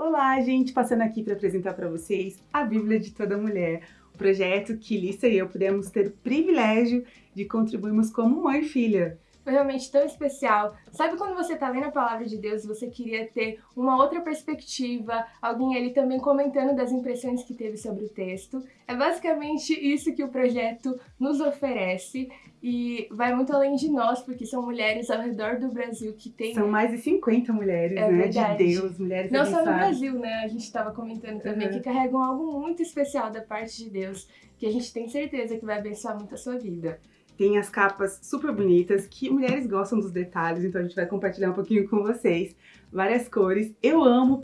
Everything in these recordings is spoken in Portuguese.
Olá, gente! Passando aqui para apresentar para vocês a Bíblia de Toda Mulher, o projeto que Lissa e eu pudemos ter o privilégio de contribuirmos como mãe e filha foi realmente tão especial. Sabe quando você tá lendo a palavra de Deus e você queria ter uma outra perspectiva, alguém ali também comentando das impressões que teve sobre o texto? É basicamente isso que o projeto nos oferece e vai muito além de nós, porque são mulheres ao redor do Brasil que tem... São mais de 50 mulheres, é né? Verdade. De Deus, mulheres Não só no Brasil, né? A gente estava comentando também uhum. que carregam algo muito especial da parte de Deus, que a gente tem certeza que vai abençoar muito a sua vida. Tem as capas super bonitas, que mulheres gostam dos detalhes, então a gente vai compartilhar um pouquinho com vocês. Várias cores. Eu amo,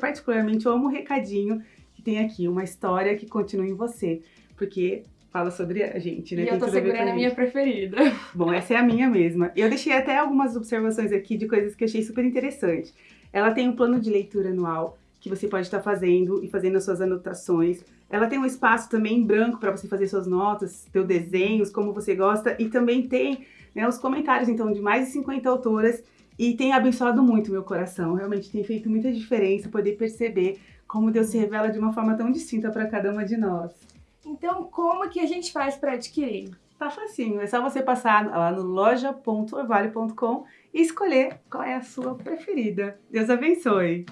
particularmente, eu amo o recadinho que tem aqui, uma história que continua em você. Porque fala sobre a gente, né? E eu tô segurando a minha preferida. Bom, essa é a minha mesma. Eu deixei até algumas observações aqui de coisas que eu achei super interessante. Ela tem um plano de leitura anual que você pode estar fazendo e fazendo as suas anotações. Ela tem um espaço também em branco para você fazer suas notas, seus desenhos, como você gosta, e também tem né, os comentários, então, de mais de 50 autoras, e tem abençoado muito meu coração. Realmente tem feito muita diferença poder perceber como Deus se revela de uma forma tão distinta para cada uma de nós. Então, como que a gente faz para adquirir? Tá facinho, é só você passar lá no loja.orvalho.com e escolher qual é a sua preferida. Deus abençoe!